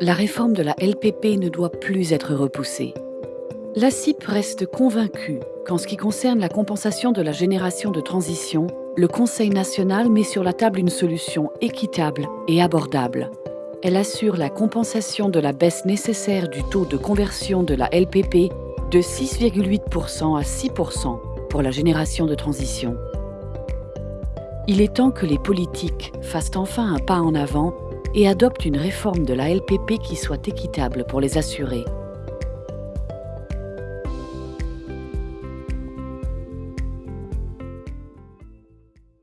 la réforme de la LPP ne doit plus être repoussée. La CIP reste convaincue qu'en ce qui concerne la compensation de la génération de transition, le Conseil national met sur la table une solution équitable et abordable. Elle assure la compensation de la baisse nécessaire du taux de conversion de la LPP de 6,8% à 6% pour la génération de transition. Il est temps que les politiques fassent enfin un pas en avant et adoptent une réforme de la LPP qui soit équitable pour les assurés.